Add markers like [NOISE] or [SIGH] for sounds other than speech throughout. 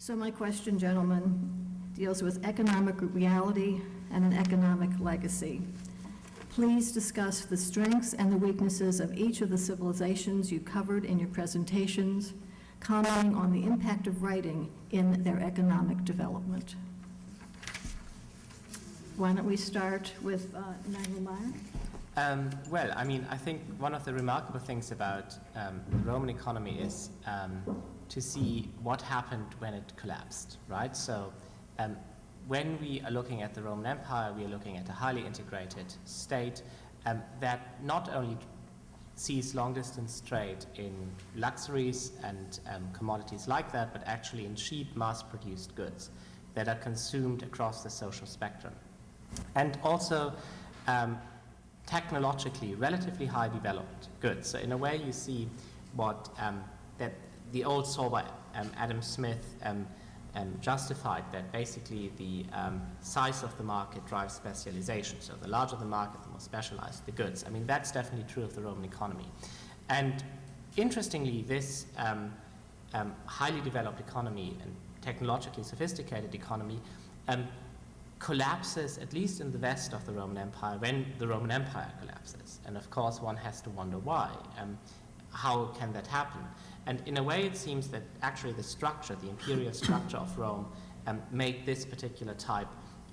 So my question, gentlemen, deals with economic reality and an economic legacy. Please discuss the strengths and the weaknesses of each of the civilizations you covered in your presentations, commenting on the impact of writing in their economic development. Why don't we start with uh, Emmanuel Meyer? Um, well, I mean, I think one of the remarkable things about um, the Roman economy is um, to see what happened when it collapsed, right? So um, when we are looking at the Roman Empire, we are looking at a highly integrated state um, that not only sees long distance trade in luxuries and um, commodities like that, but actually in cheap mass produced goods that are consumed across the social spectrum. And also um, technologically relatively high developed goods. So in a way you see what um, that the old saw by um, Adam Smith um, um, justified that basically the um, size of the market drives specialization. So the larger the market, the more specialized the goods. I mean, that's definitely true of the Roman economy. And interestingly, this um, um, highly developed economy and technologically sophisticated economy um, collapses, at least in the west of the Roman Empire, when the Roman Empire collapses. And of course, one has to wonder why. how can that happen? And in a way, it seems that actually the structure, the imperial structure of Rome, um, made this particular type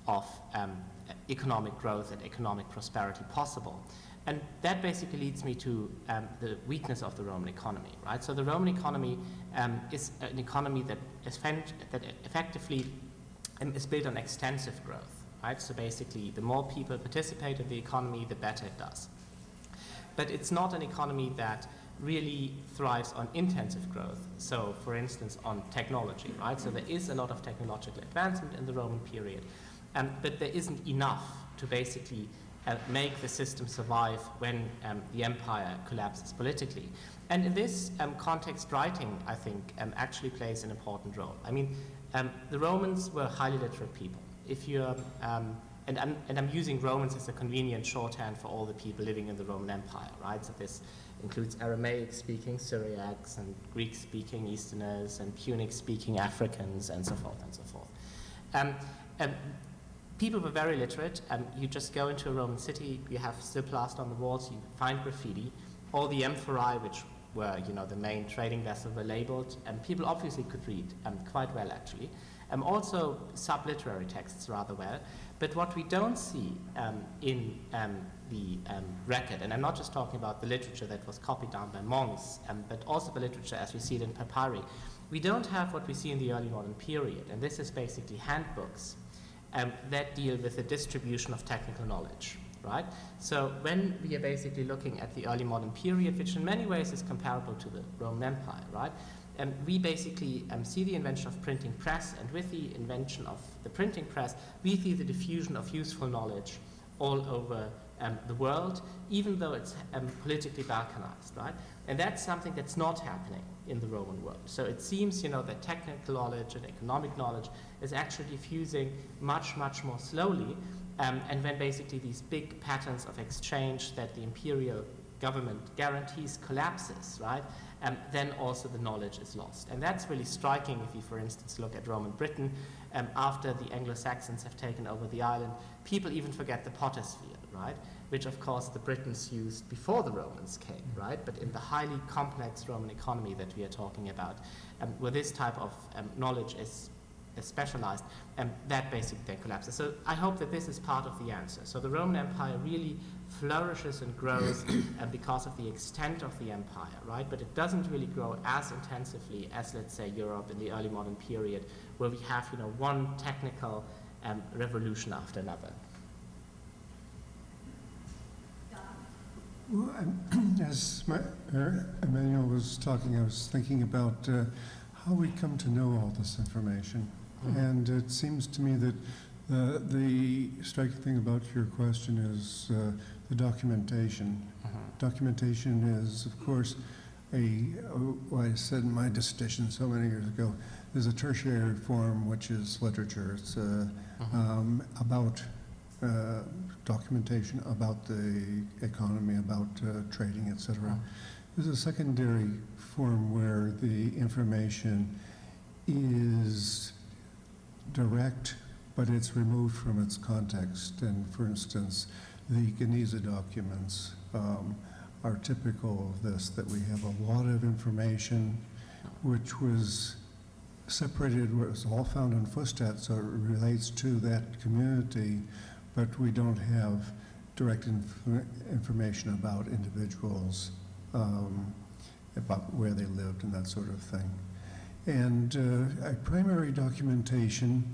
of um, economic growth and economic prosperity possible. And that basically leads me to um, the weakness of the Roman economy, right? So the Roman economy um, is an economy that, is that effectively um, is built on extensive growth, right? So basically, the more people participate in the economy, the better it does. But it's not an economy that really thrives on intensive growth. So, for instance, on technology, right? So there is a lot of technological advancement in the Roman period, um, but there isn't enough to basically uh, make the system survive when um, the empire collapses politically. And in this um, context, writing, I think, um, actually plays an important role. I mean, um, the Romans were highly literate people. If you're um, and I'm, and I'm using Romans as a convenient shorthand for all the people living in the Roman Empire, right? So this includes Aramaic-speaking Syriacs and Greek-speaking Easterners and Punic-speaking Africans and so forth and so forth. Um, um, people were very literate. Um, you just go into a Roman city, you have still plaster on the walls, you find graffiti. All the amphorae, which were you know the main trading vessels, were labeled, and people obviously could read um, quite well actually. Um, also subliterary texts rather well. But what we don't see um, in um, the um, record, and I'm not just talking about the literature that was copied down by monks, um, but also the literature as we see it in papyri, we don't have what we see in the early modern period, and this is basically handbooks um, that deal with the distribution of technical knowledge. Right? So when we are basically looking at the early modern period, which in many ways is comparable to the Roman Empire, right? um, we basically um, see the invention of printing press, and with the invention of the printing press, we see the diffusion of useful knowledge all over um, the world, even though it's um, politically balkanized, right? And that's something that's not happening in the Roman world. So it seems, you know, that technical knowledge and economic knowledge is actually diffusing much, much more slowly. Um, and when basically these big patterns of exchange that the imperial government guarantees collapses, right? um, then also the knowledge is lost. And that's really striking if you, for instance, look at Roman Britain. Um, after the Anglo-Saxons have taken over the island, people even forget the potter's field, right? Which, of course, the Britons used before the Romans came, right? But in the highly complex Roman economy that we are talking about, um, where this type of um, knowledge is specialized, and that basically then collapses. So I hope that this is part of the answer. So the Roman Empire really flourishes and grows [COUGHS] uh, because of the extent of the empire, right? But it doesn't really grow as intensively as, let's say, Europe in the early modern period, where we have, you know, one technical um, revolution after another. Well, [CLEARS THROAT] as my, uh, Emmanuel was talking, I was thinking about uh, how we come to know all this information. Mm -hmm. And it seems to me that uh, the striking thing about your question is uh, the documentation. Uh-huh. Documentation is, of course, a, what I said in my dissertation so many years ago, is a tertiary form, which is literature. It's uh, uh-huh. um, about uh, documentation about the economy, about uh, trading, etc. Uh-huh. There's a secondary form where the information is direct, but it's removed from its context. And for instance, the Geniza documents um, are typical of this, that we have a lot of information which was separated, was all found in Fustat, so it relates to that community, but we don't have direct inf- information about individuals, um, about where they lived and that sort of thing. And uh, primary documentation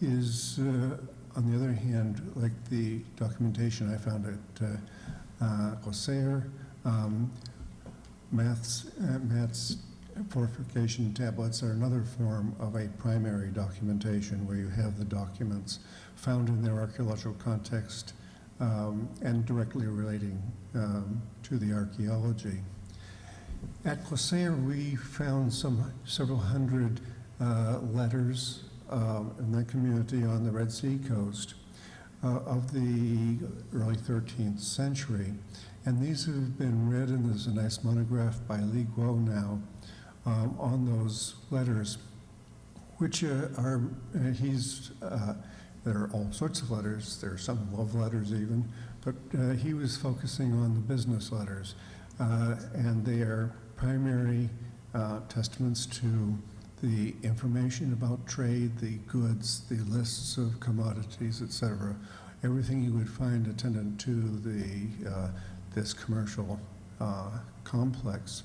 is, uh, on the other hand, like the documentation I found at uh, uh, um, maths, uh, maths fortification tablets are another form of a primary documentation where you have the documents found in their archaeological context um, and directly relating um, to the archaeology. At Quseir, we found some several hundred uh, letters um, in that community on the Red Sea coast uh, of the early 13th century. And these have been read, and there's a nice monograph by Li Guo now um, on those letters, which uh, are, uh, he's, uh, there are all sorts of letters, there are some love letters even, but uh, he was focusing on the business letters. Uh, and they are primary testaments to the information about trade, the goods, the lists of commodities, et cetera. Everything you would find attendant to the, uh, this commercial uh, complex.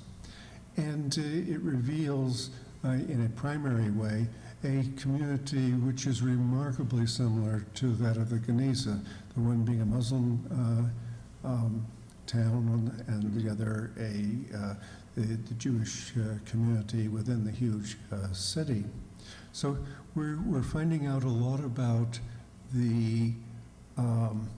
And uh, it reveals, uh, in a primary way, a community which is remarkably similar to that of the Geniza, the one being a Muslim uh, um, town and the other a the, the Jewish uh, community within the huge uh, city. So we're, we're finding out a lot about the, um,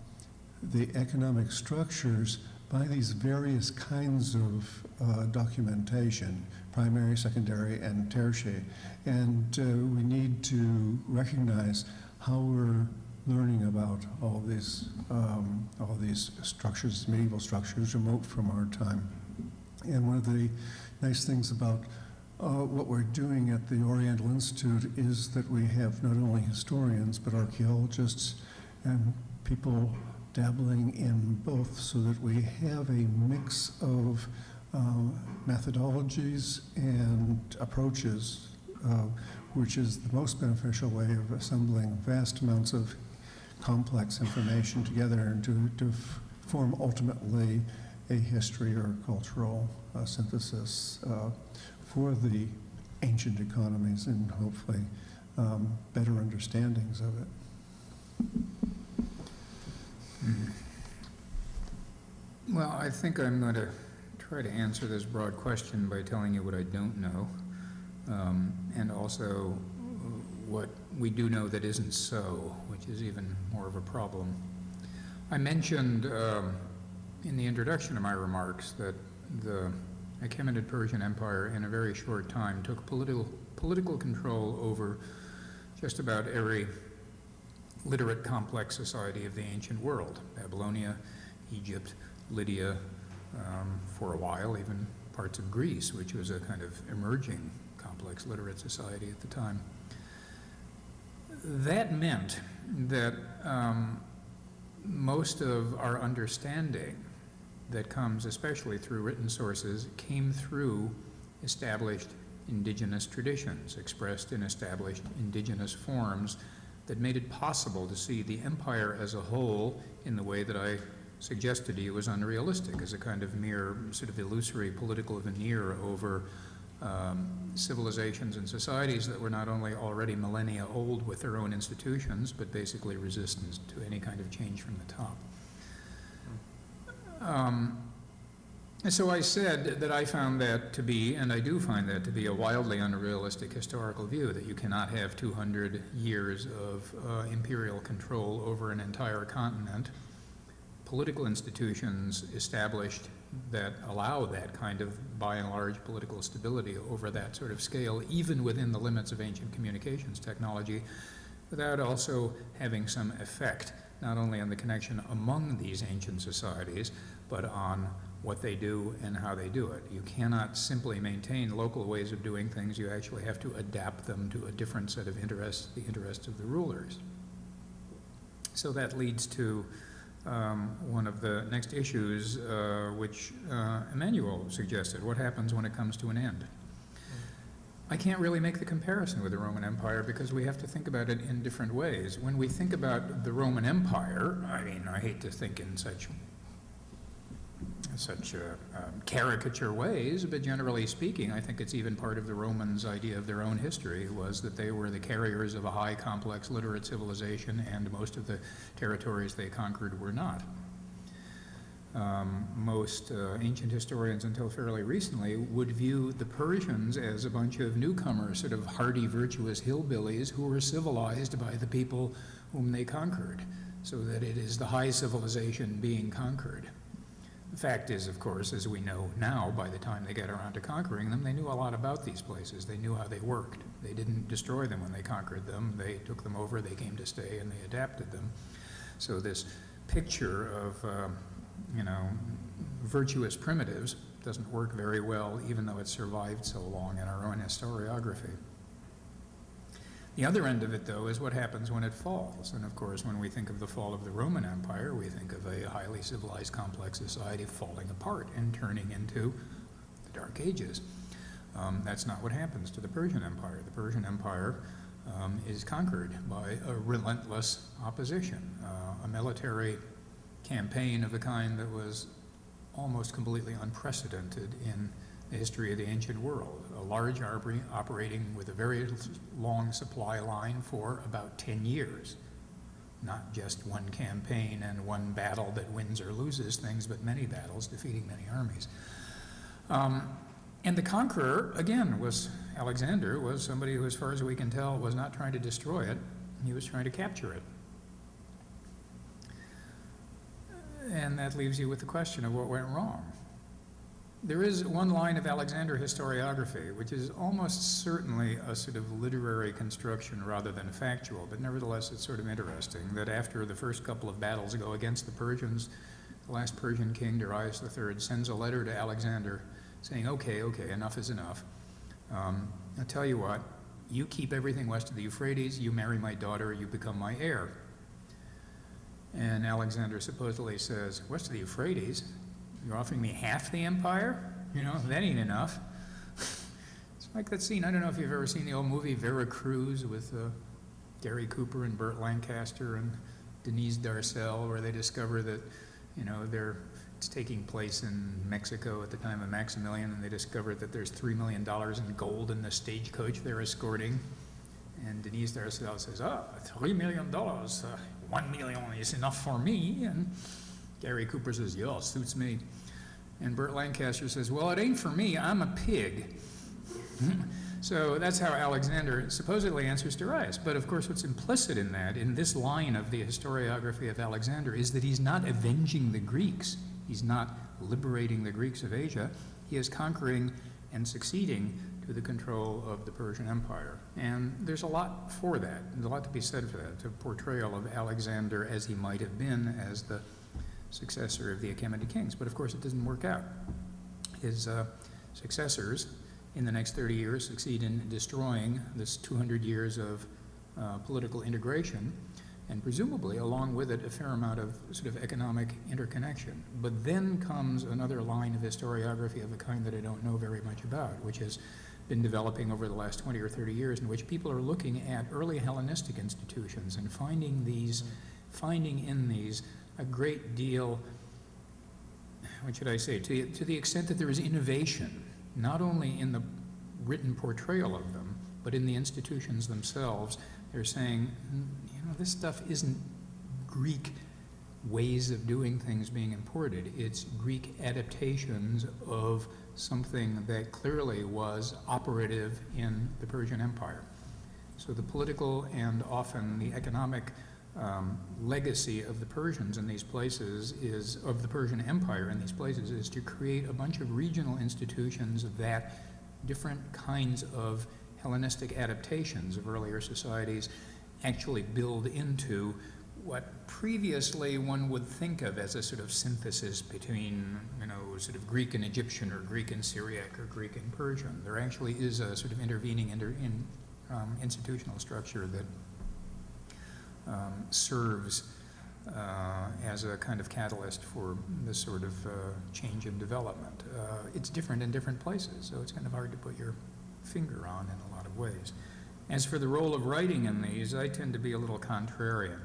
the economic structures by these various kinds of uh, documentation, primary, secondary, and tertiary. And uh, we need to recognize how we're learning about all these, um, all these structures, medieval structures, remote from our time. And one of the nice things about uh, what we're doing at the Oriental Institute is that we have not only historians, but archaeologists and people dabbling in both so that we have a mix of uh, methodologies and approaches, uh, which is the most beneficial way of assembling vast amounts of complex information together and to, to form ultimately a history or cultural uh, synthesis uh, for the ancient economies and hopefully um, better understandings of it. Well, I think I'm going to try to answer this broad question by telling you what I don't know, um, and also uh, what we do know that isn't so, which is even more of a problem. I mentioned um, in the introduction of my remarks that the Achaemenid Persian Empire in a very short time took political, political control over just about every literate complex society of the ancient world, Babylonia, Egypt, Lydia, um, for a while, even parts of Greece, which was a kind of emerging complex literate society at the time. That meant that um, most of our understanding that comes especially through written sources came through established indigenous traditions expressed in established indigenous forms that made it possible to see the empire as a whole in the way that I suggested to you was unrealistic, as a kind of mere sort of illusory political veneer over um, civilizations and societies that were not only already millennia old with their own institutions, but basically resistant to any kind of change from the top. Um, and so I said that I found that to be, and I do find that to be, a wildly unrealistic historical view, that you cannot have 200 years of uh, imperial control over an entire continent, political institutions established that allow that kind of, by and large, political stability over that sort of scale, even within the limits of ancient communications technology, without also having some effect, not only on the connection among these ancient societies, but on what they do and how they do it. You cannot simply maintain local ways of doing things, you actually have to adapt them to a different set of interests, the interests of the rulers. So that leads to um, one of the next issues, uh, which uh, Emmanuel suggested, what happens when it comes to an end? I can't really make the comparison with the Roman Empire because we have to think about it in different ways. When we think about the Roman Empire, I mean, I hate to think in such such uh, um, caricature ways, but generally speaking, I think it's even part of the Romans' idea of their own history was that they were the carriers of a high, complex, literate civilization, and most of the territories they conquered were not. Um, most uh, ancient historians until fairly recently would view the Persians as a bunch of newcomers, sort of hardy, virtuous hillbillies who were civilized by the people whom they conquered, so that it is the high civilization being conquered. The fact is, of course, as we know now, by the time they get around to conquering them, they knew a lot about these places. They knew how they worked. They didn't destroy them when they conquered them. They took them over, they came to stay, and they adapted them. So this picture of, um, you know, virtuous primitives doesn't work very well, even though it survived so long in our own historiography. The other end of it, though, is what happens when it falls. And of course, when we think of the fall of the Roman Empire, we think of a highly civilized, complex society falling apart and turning into the Dark Ages. Um, that's not what happens to the Persian Empire. The Persian Empire um, is conquered by a relentless opposition, uh, a military campaign of the kind that was almost completely unprecedented in the history of the ancient world. A large army operating with a very long supply line for about 10 years. Not just one campaign and one battle that wins or loses things, but many battles, defeating many armies. Um, and the conqueror, again, was Alexander, was somebody who, as far as we can tell, was not trying to destroy it. He was trying to capture it. And that leaves you with the question of what went wrong. There is one line of Alexander historiography, which is almost certainly a sort of literary construction rather than factual, but nevertheless it's sort of interesting that after the first couple of battles go against the Persians, the last Persian king, Darius III, sends a letter to Alexander saying, okay, okay, enough is enough. Um, I'll tell you what, you keep everything west of the Euphrates, you marry my daughter, you become my heir. And Alexander supposedly says, of the Euphrates? You're offering me half the empire? You know, that ain't enough. [LAUGHS] it's like that scene, I don't know if you've ever seen the old movie Vera Cruz with uh, Gary Cooper and Burt Lancaster and Denise Darcel, where they discover that, you know, they're, it's taking place in Mexico at the time of Maximilian, and they discover that there's $3 million in gold in the stagecoach they're escorting. And Denise Darcel says, oh, $3 million, uh, 1 million is enough for me. And Gary Cooper says, yeah, suits me. And Burt Lancaster says, well, it ain't for me, I'm a pig. [LAUGHS] so that's how Alexander supposedly answers Darius. But of course, what's implicit in that, in this line of the historiography of Alexander, is that he's not avenging the Greeks. He's not liberating the Greeks of Asia. He is conquering and succeeding to the control of the Persian Empire. And there's a lot for that. There's a lot to be said for that, a portrayal of Alexander as he might have been as the successor of the Achaemenid kings. But of course, it doesn't work out. His uh, successors in the next 30 years succeed in destroying this 200 years of uh, political integration and presumably along with it a fair amount of sort of economic interconnection. But then comes another line of historiography of a kind that I don't know very much about, which has been developing over the last 20 or 30 years in which people are looking at early Hellenistic institutions and finding these, finding in these a great deal, what should I say, to, to the extent that there is innovation, not only in the written portrayal of them, but in the institutions themselves. They're saying, "Mm, know, this stuff isn't Greek ways of doing things being imported. It's Greek adaptations of something that clearly was operative in the Persian Empire. So the political and often the economic um, legacy of the Persians in these places is, of the Persian Empire in these places, is to create a bunch of regional institutions that different kinds of Hellenistic adaptations of earlier societies actually build into what previously one would think of as a sort of synthesis between, you know, sort of Greek and Egyptian or Greek and Syriac or Greek and Persian. There actually is a sort of intervening inter, in, um, institutional structure that um, serves uh, as a kind of catalyst for this sort of uh, change and development. Uh, it's different in different places, so it's kind of hard to put your finger on in a lot of ways. As for the role of writing in these, I tend to be a little contrarian.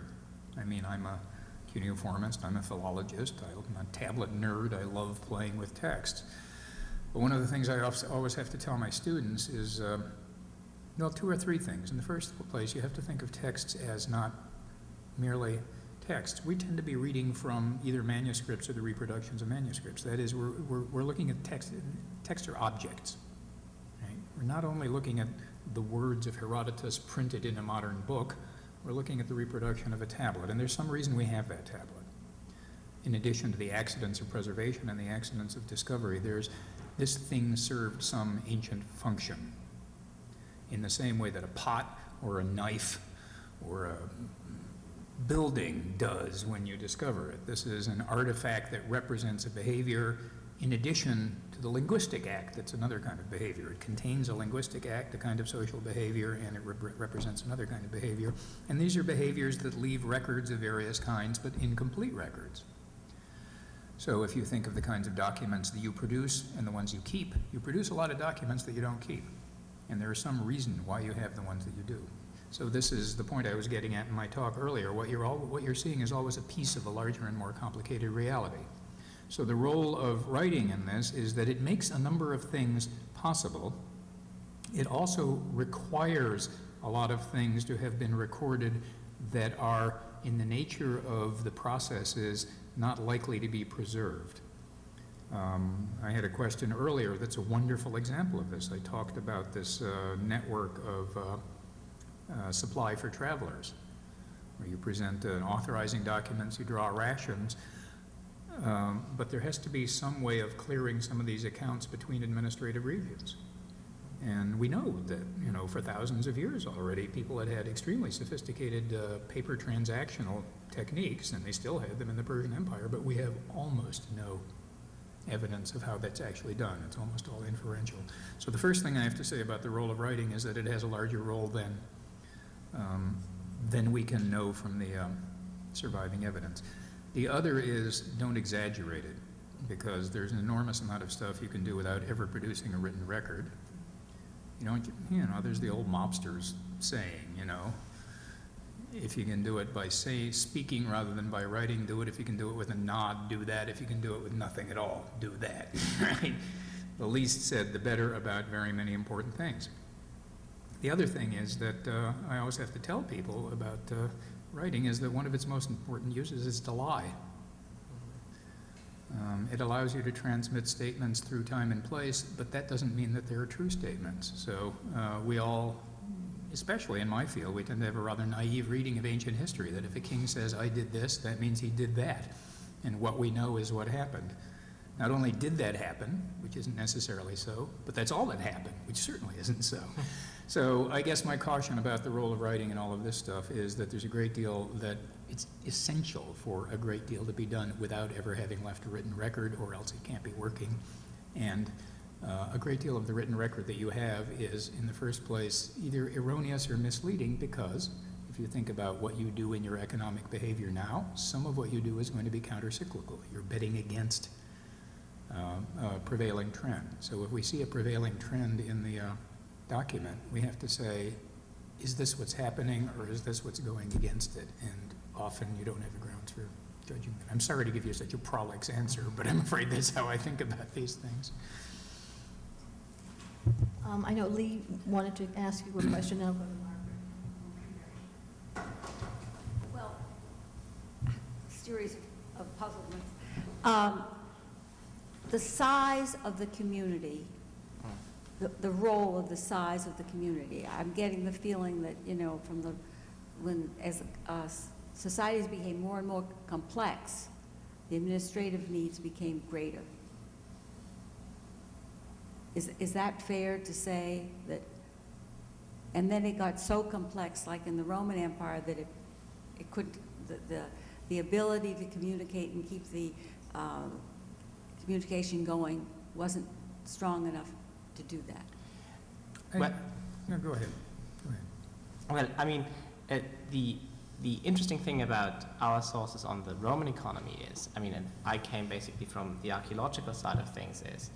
I mean, I'm a cuneiformist, I'm a philologist, I'm a tablet nerd, I love playing with text. But one of the things I always have to tell my students is, uh, well, two or three things. In the first place, you have to think of texts as not merely text. We tend to be reading from either manuscripts or the reproductions of manuscripts. That is, we're, we're, we're looking at text, text are objects. Right? We're not only looking at the words of Herodotus printed in a modern book, we're looking at the reproduction of a tablet, and there's some reason we have that tablet. In addition to the accidents of preservation and the accidents of discovery, there's this thing served some ancient function. In the same way that a pot or a knife or a building does when you discover it. This is an artifact that represents a behavior in addition the linguistic act, that's another kind of behavior. It contains a linguistic act, a kind of social behavior, and it rep- represents another kind of behavior. And these are behaviors that leave records of various kinds, but incomplete records. So if you think of the kinds of documents that you produce and the ones you keep, you produce a lot of documents that you don't keep. And there is some reason why you have the ones that you do. So this is the point I was getting at in my talk earlier. What you're, all, what you're seeing is always a piece of a larger and more complicated reality. So the role of writing in this is that it makes a number of things possible. It also requires a lot of things to have been recorded that are, in the nature of the processes, not likely to be preserved. Um, I had a question earlier that's a wonderful example of this. I talked about this uh, network of uh, uh, supply for travelers, where you present uh, authorizing documents, you draw rations, um, but there has to be some way of clearing some of these accounts between administrative reviews. And we know that, you know, for thousands of years already, people had had extremely sophisticated uh, paper transactional techniques, and they still had them in the Persian Empire, but we have almost no evidence of how that's actually done. It's almost all inferential. So the first thing I have to say about the role of writing is that it has a larger role than, um, than we can know from the um, surviving evidence. The other is don't exaggerate it, because there's an enormous amount of stuff you can do without ever producing a written record. You know, you know, there's the old mobsters saying, you know, if you can do it by say, speaking rather than by writing, do it. If you can do it with a nod, do that. If you can do it with nothing at all, do that. [LAUGHS] Right? The least said, the better about very many important things. The other thing is that uh, I always have to tell people about uh, writing is that one of its most important uses is to lie. Um, it allows you to transmit statements through time and place, but that doesn't mean that they're true statements. So uh, we all, especially in my field, we tend to have a rather naive reading of ancient history, that if a king says, I did this, that means he did that. And what we know is what happened. Not only did that happen, which isn't necessarily so, but that's all that happened, which certainly isn't so. [LAUGHS] So I guess my caution about the role of writing and all of this stuff is that there's a great deal that it's essential for a great deal to be done without ever having left a written record, or else it can't be working. And uh, a great deal of the written record that you have is, in the first place, either erroneous or misleading because if you think about what you do in your economic behavior now, some of what you do is going to be countercyclical. You're betting against uh, a prevailing trend. So if we see a prevailing trend in the uh, document, we have to say, is this what's happening or is this what's going against it? And often you don't have the grounds for judging that. I'm sorry to give you such a prolix answer, but I'm afraid that's how I think about these things. Um, I know Lee wanted to ask you a question now. Well, series of puzzlements. Um, The size of the community, the, the role of the size of the community. I'm getting the feeling that, you know, from the, when, as uh, societies became more and more complex, the administrative needs became greater. Is, is that fair to say that, and then it got so complex, like in the Roman Empire, that it, it could, the, the, the ability to communicate and keep the, um, communication going wasn't strong enough to do that. I- Well- No, go ahead, go ahead. Well, I mean, uh, the the interesting thing about our sources on the Roman economy is, I mean, and I came basically from the archaeological side of things, is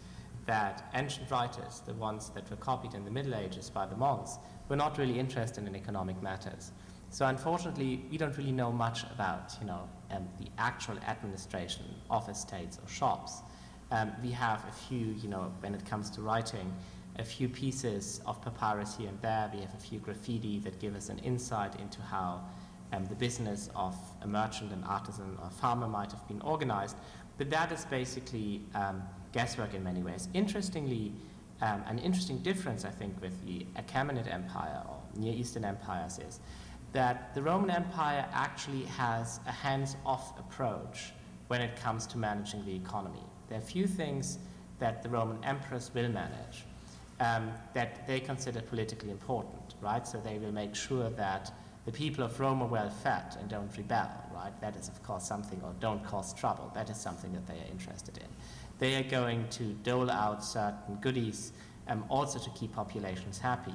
that ancient writers, the ones that were copied in the Middle Ages by the monks, were not really interested in economic matters. So unfortunately, we don't really know much about, you know, um, the actual administration of estates or shops. Um, we have a few, you know, when it comes to writing, a few pieces of papyrus here and there. We have a few graffiti that give us an insight into how um, the business of a merchant, an artisan, or farmer might have been organized. But that is basically um, guesswork in many ways. Interestingly, um, an interesting difference, I think, with the Achaemenid Empire or Near Eastern empires is that the Roman Empire actually has a hands-off approach when it comes to managing the economy. There are few things that the Roman emperors will manage um, that they consider politically important, right? So they will make sure that the people of Rome are well fed and don't rebel, right? That is, of course, something, or don't cause trouble. That is something that they are interested in. They are going to dole out certain goodies um, also to keep populations happy.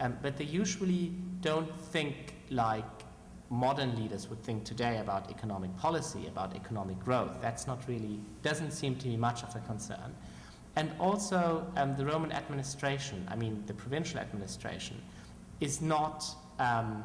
Um, but they usually don't think like modern leaders would think today about economic policy, about economic growth. That's not really, doesn't seem to be much of a concern. And also, um, the Roman administration, I mean, the provincial administration, is not um,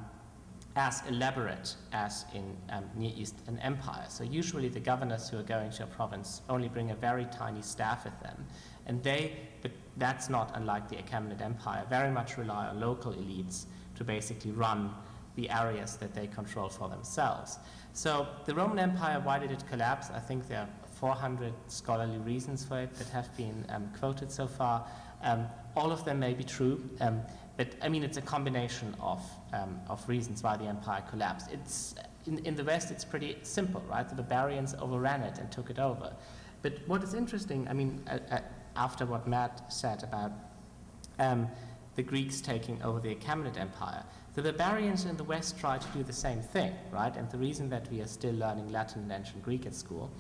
as elaborate as in um, Near Eastern Empire. So usually the governors who are going to a province only bring a very tiny staff with them. And they, but that's not unlike the Achaemenid Empire, very much rely on local elites to basically run the areas that they control for themselves. So the Roman Empire, why did it collapse? I think there are 400 scholarly reasons for it that have been um, quoted so far. Um, all of them may be true, um, but I mean it's a combination of, um, of reasons why the empire collapsed. It's, in, in the West it's pretty simple, right? The barbarians overran it and took it over. But what is interesting, I mean, uh, uh, after what Matt said about um, the Greeks taking over the Achaemenid Empire, the barbarians in the West tried to do the same thing, right? And the reason that we are still learning Latin and ancient Greek at school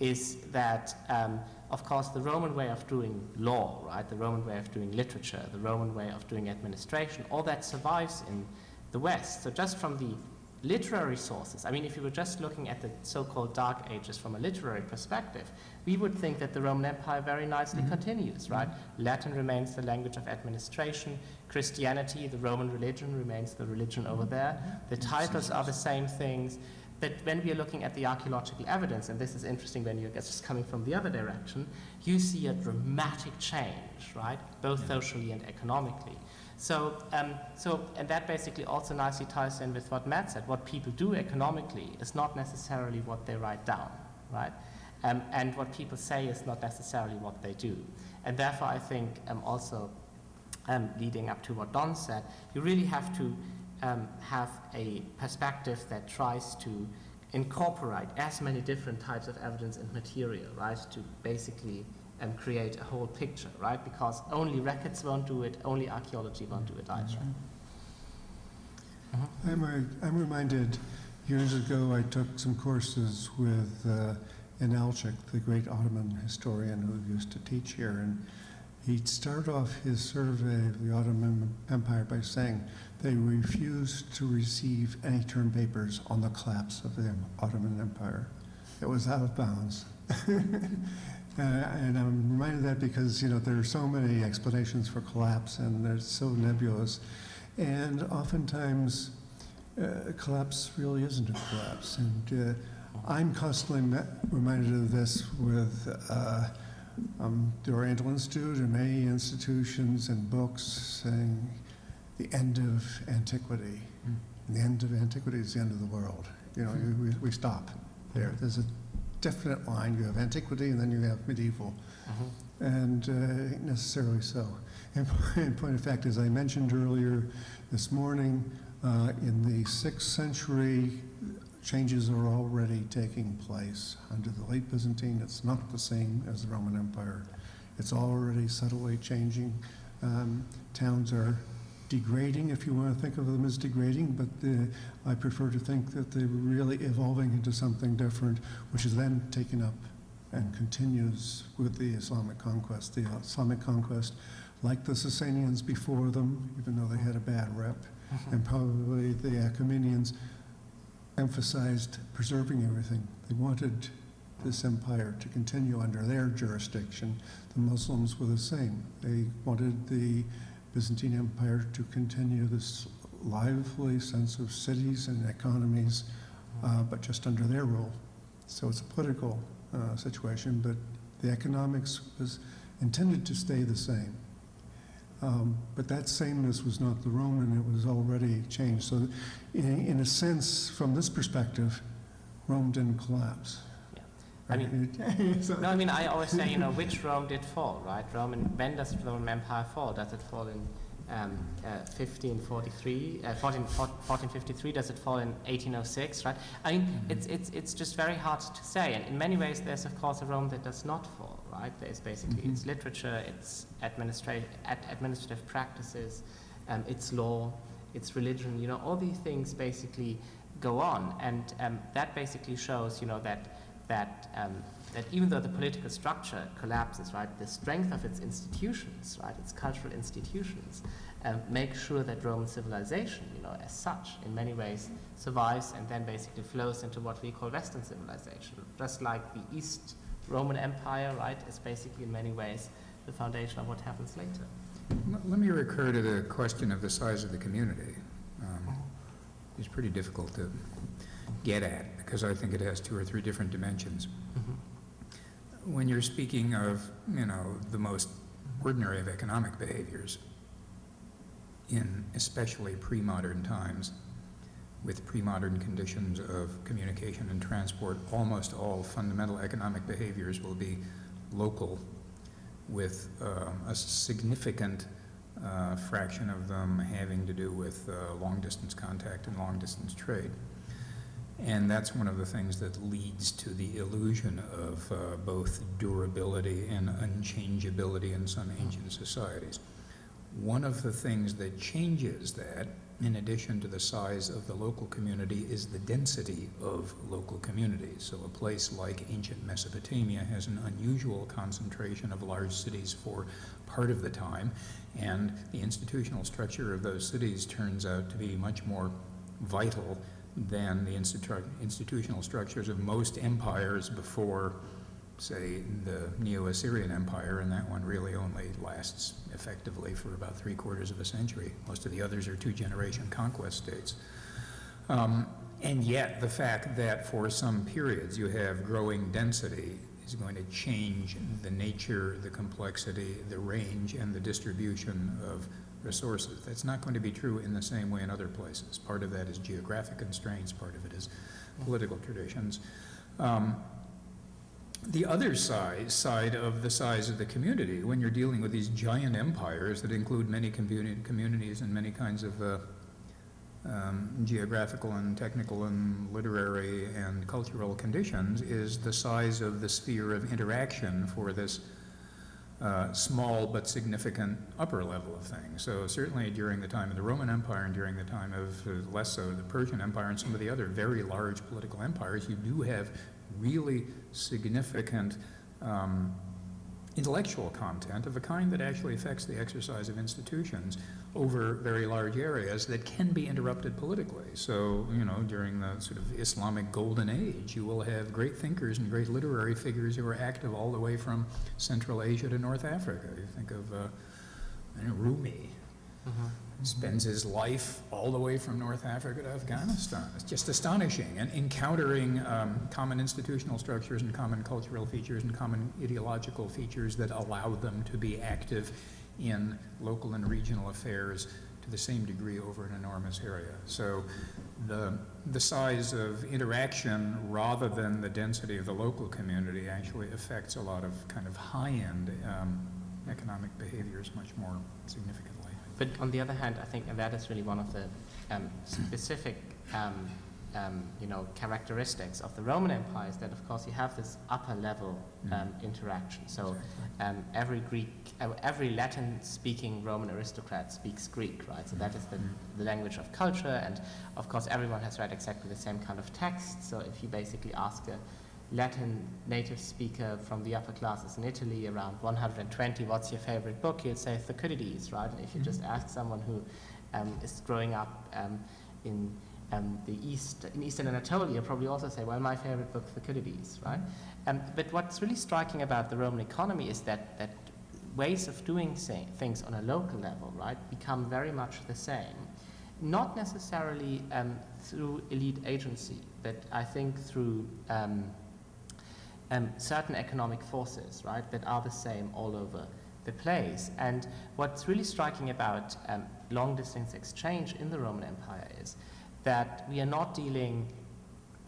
is that, um, of course, the Roman way of doing law, right, the Roman way of doing literature, the Roman way of doing administration, all that survives in the West. So just from the literary sources, I mean, if you were just looking at the so-called Dark Ages from a literary perspective, we would think that the Roman Empire very nicely Mhm. continues, right? Latin remains the language of administration, Christianity, the Roman religion, remains the religion over there. The titles are the same things. But when we are looking at the archaeological evidence, and this is interesting when you're just coming from the other direction, you see a dramatic change, right? Both Yeah. socially and economically. So, um, so, and that basically also nicely ties in with what Matt said. What people do economically is not necessarily what they write down, right? Um, and what people say is not necessarily what they do. And therefore, I think um, also um, leading up to what Don said, you really have to um, have a perspective that tries to incorporate as many different types of evidence and material, right, to basically um, create a whole picture, right? Because only records won't do it, only archaeology won't do it either. I'm, re- I'm reminded, years ago, I took some courses with uh, Inalcik, the great Ottoman historian who used to teach here, and he'd start off his survey of the Ottoman Empire by saying they refused to receive any term papers on the collapse of the Ottoman Empire. It was out of bounds. [LAUGHS] Uh, and I'm reminded of that because, you know, there are so many explanations for collapse and they're so nebulous. And oftentimes, uh, collapse really isn't a collapse. And uh, I'm constantly reminded of this with uh, um, the Oriental Institute and many institutions and books saying the end of antiquity. Mm. And the end of antiquity is the end of the world. You know, you- we, we stop there. There's a definite line. You have antiquity and then you have medieval Mhm. and uh, necessarily so. And [LAUGHS] in point of fact, as I mentioned earlier this morning, uh, in the sixth century, changes are already taking place. Under the late Byzantine, it's not the same as the Roman Empire. It's already subtly changing. Um, towns are degrading, if you want to think of them as degrading, but the, I prefer to think that they're really evolving into something different, which is then taken up and continues with the Islamic conquest. The Islamic conquest, like the Sasanians before them, even though they had a bad rep, and probably the Achaemenians emphasized preserving everything. They wanted this empire to continue under their jurisdiction. The Muslims were the same. They wanted the Byzantine Empire to continue this lively sense of cities and economies, uh, but just under their rule. So it's a political uh, situation, but the economics was intended to stay the same. Um, But that sameness was not the Roman, it was already changed. So in, in a sense, from this perspective, Rome didn't collapse. Yeah. I mean. [LAUGHS] No, I mean, I always say, you know, which Rome did fall, right? Roman, when does the Roman Empire fall? Does it fall in um, uh, 1543, uh, 14, 1453? Does it fall in 1806, right? I mean, it's, it's, it's just very hard to say. And in many ways, there's, of course, a Rome that does not fall, right? There's basically Mhm. its literature, its administrative, ad, administrative practices, um, its law, its religion, you know, all these things basically go on. And um, that basically shows, you know, that that, um, that even though the political structure collapses, right, the strength of its institutions, right, its cultural institutions, um, make sure that Roman civilization, you know, as such, in many ways survives and then basically flows into what we call Western civilization. Just like the East Roman Empire, right, is basically in many ways the foundation of what happens later. Let me recur to the question of the size of the community. Um, It's pretty difficult to get at, because I think it has two or three different dimensions. When you're speaking of, you know, the most ordinary of economic behaviors, in especially pre-modern times, with pre-modern conditions of communication and transport, almost all fundamental economic behaviors will be local, with um, a significant uh, fraction of them having to do with uh, long-distance contact and long-distance trade. And that's one of the things that leads to the illusion of uh, both durability and unchangeability in some ancient societies. One of the things that changes that, in addition to the size of the local community, is the density of local communities. So a place like ancient Mesopotamia has an unusual concentration of large cities for part of the time, and the institutional structure of those cities turns out to be much more vital than the institu- institutional structures of most empires before, say, the Neo-Assyrian Empire, and that one really only lasts effectively for about three quarters of a century. Most of the others are two-generation conquest states. Um, and yet, the fact that for some periods you have growing density is going to change the nature, the complexity, the range, and the distribution of resources. That's not going to be true in the same way in other places. Part of that is geographic constraints, part of it is political traditions. Um, the other side, side of the size of the community, when you're dealing with these giant empires that include many communi- communities and many kinds of uh, um, geographical and technical and literary and cultural conditions, is the size of the sphere of interaction for this uh, small but significant upper level of things. So certainly during the time of the Roman Empire and during the time of, uh, less so, the Persian Empire and some of the other very large political empires, you do have really significant um, intellectual content of a kind that actually affects the exercise of institutions over very large areas that can be interrupted politically. So, you know, during the sort of Islamic golden age, you will have great thinkers and great literary figures who are active all the way from Central Asia to North Africa. You think of uh, Rumi, spends his life all the way from North Africa to Afghanistan. It's just astonishing. And encountering um, common institutional structures and common cultural features and common ideological features that allow them to be active in local and regional affairs to the same degree over an enormous area. So the, the size of interaction rather than the density of the local community actually affects a lot of kind of high-end um, economic behaviors much more significantly. But on the other hand, I think, that is really one of the um, specific um, um, you know, characteristics of the Roman Empire is that, of course, you have this upper level um, interaction. So um, every Greek, uh, every Latin-speaking Roman aristocrat speaks Greek, right? So that is the, the language of culture, and of course, everyone has read exactly the same kind of text. So if you basically ask a Latin native speaker from the upper classes in Italy, around 120, what's your favorite book? You'd say Thucydides, right? And if you just ask someone who um, is growing up um, in um, the east, in eastern Anatolia, probably also say, well, my favorite book, Thucydides, right? Um, but what's really striking about the Roman economy is that, that ways of doing say, things on a local level, right, become very much the same. Not necessarily um, through elite agency, but I think through um, certain economic forces, right, that are the same all over the place. And what's really striking about um, long distance exchange in the Roman Empire is that we are not dealing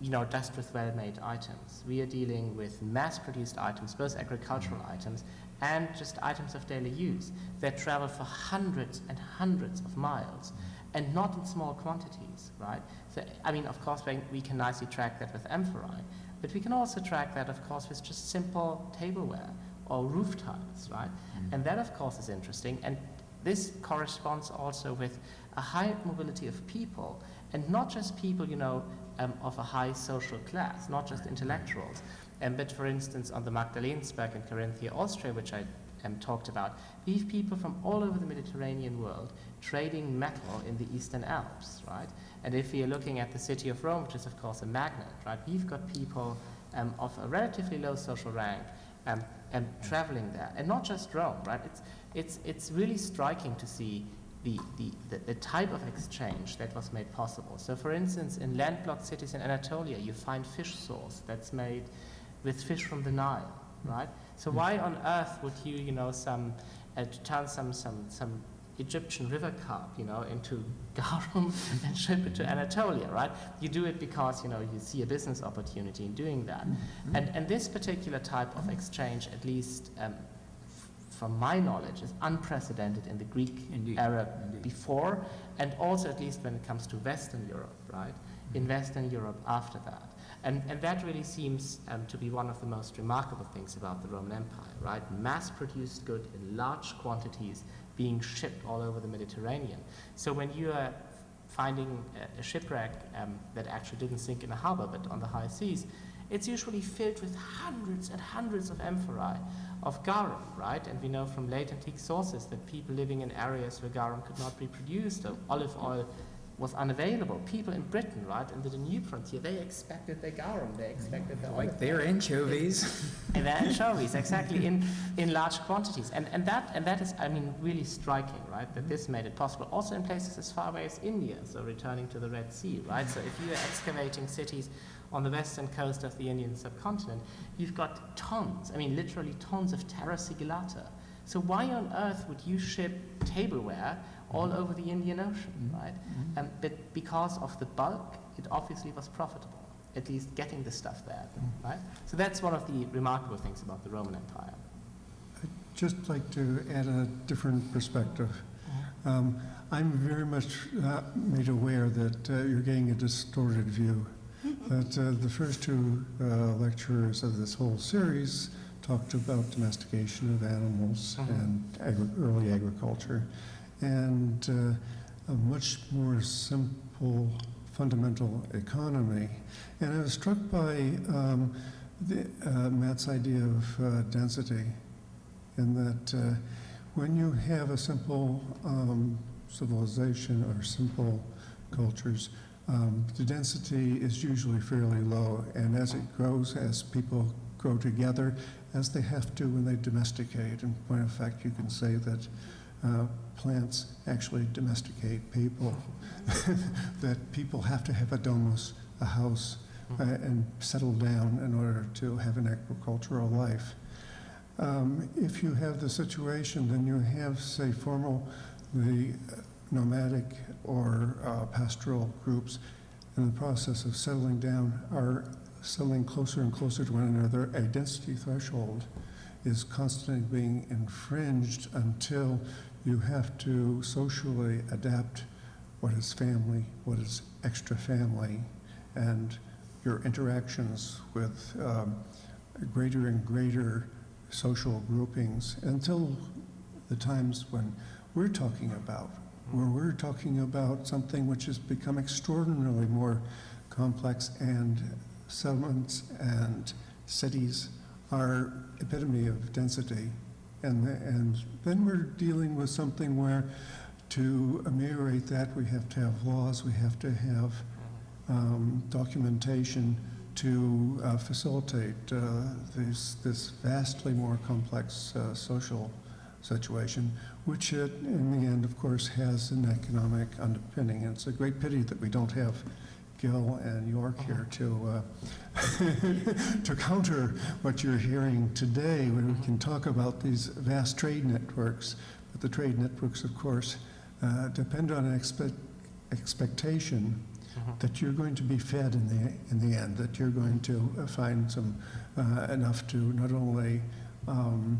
you know, just with well-made items. We are dealing with mass-produced items, both agricultural items and just items of daily use that travel for hundreds and hundreds of miles and not in small quantities, right? So, I mean, of course, we can nicely track that with amphorae, but we can also track that, of course, with just simple tableware or roof tiles, right? And that, of course, is interesting. And this corresponds also with a high mobility of people, and not just people, you know, um, of a high social class, not just intellectuals. Um, but for instance, on the Magdalensberg in Carinthia, Austria, which I um, talked about, we have people from all over the Mediterranean world trading metal in the Eastern Alps, right? And if we are looking at the city of Rome, which is of course a magnet, right, we've got people um, of a relatively low social rank um, um, traveling there. And not just Rome, right? It's, it's, it's really striking to see the, the, the, the type of exchange that was made possible. So for instance, in landlocked cities in Anatolia, you find fish sauce that's made with fish from the Nile, right? So why on earth would you, you know, some, uh, turn some, some, some Egyptian river carp, you know, into [LAUGHS] garum and ship it to Anatolia, right? You do it because, you know, you see a business opportunity in doing that. And, and this particular type of exchange, at least um, from my knowledge, is unprecedented in the Greek Indeed, era indeed. before, and also at least when it comes to Western Europe, right? In Western Europe after that. And, and that really seems um, to be one of the most remarkable things about the Roman Empire, right? Mass-produced good in large quantities being shipped all over the Mediterranean. So when you are finding a, a shipwreck um, that actually didn't sink in a harbor but on the high seas, it's usually filled with hundreds and hundreds of amphorae of garum, right? And we know from late antique sources that people living in areas where garum could not be produced, olive oil was unavailable. People in Britain, right, in the Danube frontier, they expected their garum, they expected their olive Like their anchovies. [LAUGHS] and the anchovies, exactly, in, in large quantities. And, and, that, and that is, I mean, really striking, right, that this made it possible. Also in places as far away as India, so returning to the Red Sea, right? So if you are excavating cities on the western coast of the Indian subcontinent, you've got tons, I mean, literally tons of terra sigillata. So why on earth would you ship tableware all over the Indian Ocean, right? Um, but because of the bulk, it obviously was profitable, at least getting the stuff there, right? So that's one of the remarkable things about the Roman Empire. I'd just like to add a different perspective. Um, I'm very much uh, made aware that uh, you're getting a distorted view. [LAUGHS] That uh, the first two uh, lecturers of this whole series talked about domestication of animals Mhm. and agri- early agriculture, and uh, a much more simple, fundamental economy. And I was struck by um, the, uh, Matt's idea of uh, density in that uh, when you have a simple um, civilization or simple cultures, um, the density is usually fairly low, and as it grows, as people grow together, as they have to when they domesticate, in point of fact, you can say that uh, plants actually domesticate people, [LAUGHS] that people have to have a domus, a house, uh, and settle down in order to have an agricultural life. Um, If you have the situation, then you have, say, formal, the nomadic or uh, pastoral groups in the process of settling down are settling closer and closer to one another. A density threshold is constantly being infringed until you have to socially adapt what is family, what is extra family, and your interactions with um, greater and greater social groupings until the times when we're talking about, where we're talking about something which has become extraordinarily more complex and settlements and cities are epitome of density. And, and then we're dealing with something where to ameliorate that, we have to have laws, we have to have um, documentation to uh, facilitate uh, this, this vastly more complex uh, social situation, which it, in the end, of course, has an economic underpinning. And it's a great pity that we don't have Gil and Yorke here to, uh, [LAUGHS] to counter what you're hearing today, when we can talk about these vast trade networks. But the trade networks, of course, uh, depend on an expect, expectation that you're going to be fed in the, in the end, that you're going to uh, find some, uh, enough to not only um,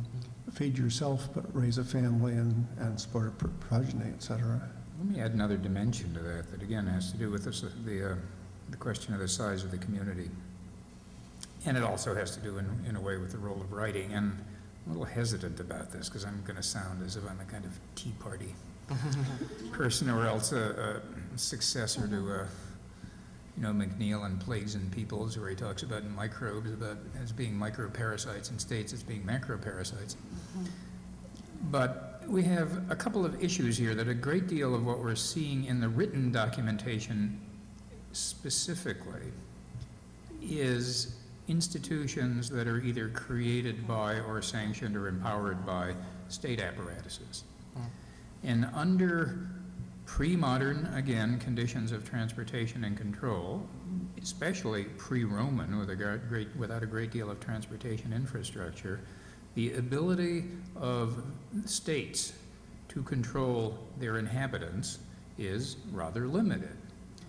feed yourself, but raise a family and, and support a pr- progeny, et cetera. Let me add another dimension to that, that again has to do with this, the, uh, the question of the size of the community. And it also has to do in, in a way with the role of writing, and I'm a little hesitant about this, because I'm gonna sound as if I'm a kind of Tea Party [LAUGHS] person, or else a, a successor to, uh, you know, McNeill and Plagues and Peoples, where he talks about microbes, about as being microparasites, and states as being macroparasites. But we have a couple of issues here that a great deal of what we're seeing in the written documentation specifically is institutions that are either created by or sanctioned or empowered by state apparatuses. Hmm. And under pre-modern, again, conditions of transportation and control, especially pre-Roman with a great, without a great deal of transportation infrastructure, the ability of states to control their inhabitants is rather limited.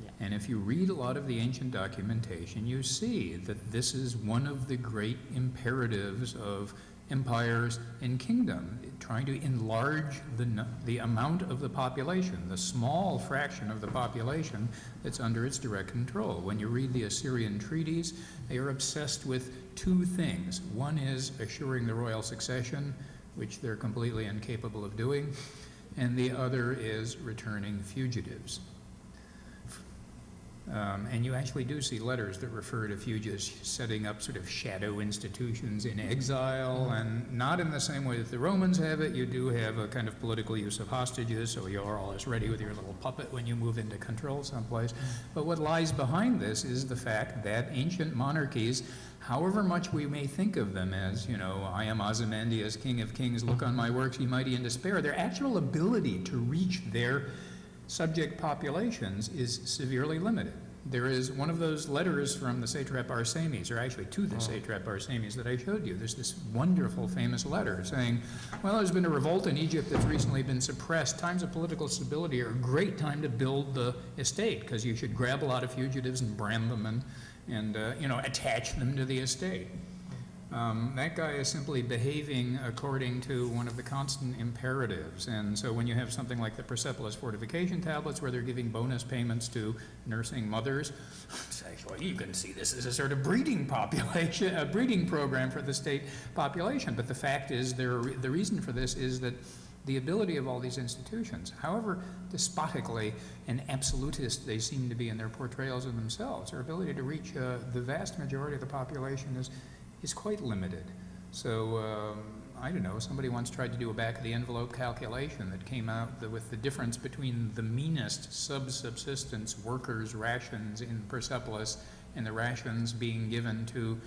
Yeah. And if you read a lot of the ancient documentation, you see that this is one of the great imperatives of empires and kingdom, trying to enlarge the, the amount of the population, the small fraction of the population that's under its direct control. When you read the Assyrian treaties, they are obsessed with two things. One is assuring the royal succession, which they're completely incapable of doing, and the other is returning fugitives. Um, and you actually do see letters that refer to fugitives setting up sort of shadow institutions in exile, and not in the same way that the Romans have it. You do have a kind of political use of hostages, so you're always ready with your little puppet when you move into control someplace. But what lies behind this is the fact that ancient monarchies, however much we may think of them as, you know, I am Ozymandias, king of kings, look on my works, ye mighty in despair, their actual ability to reach their subject populations is severely limited. There is one of those letters from the satrap Arsames, or actually to the oh. satrap Arsames that I showed you. There's this wonderful famous letter saying, well, there's been a revolt in Egypt that's recently been suppressed. Times of political stability are a great time to build the estate, because you should grab a lot of fugitives and brand them and, and uh, you know, attach them to the estate. Um, that guy is simply behaving according to one of the constant imperatives. And so when you have something like the Persepolis fortification tablets where they're giving bonus payments to nursing mothers, you can see this as a sort of breeding population, a breeding program for the state population. But the fact is, there, the reason for this is that the ability of all these institutions, however despotically and absolutist they seem to be in their portrayals of themselves, their ability to reach uh, the vast majority of the population is, is quite limited. So, um, I don't know, somebody once tried to do a back-of-the-envelope calculation that came out that with the difference between the meanest sub-subsistence workers' rations in Persepolis and the rations being given to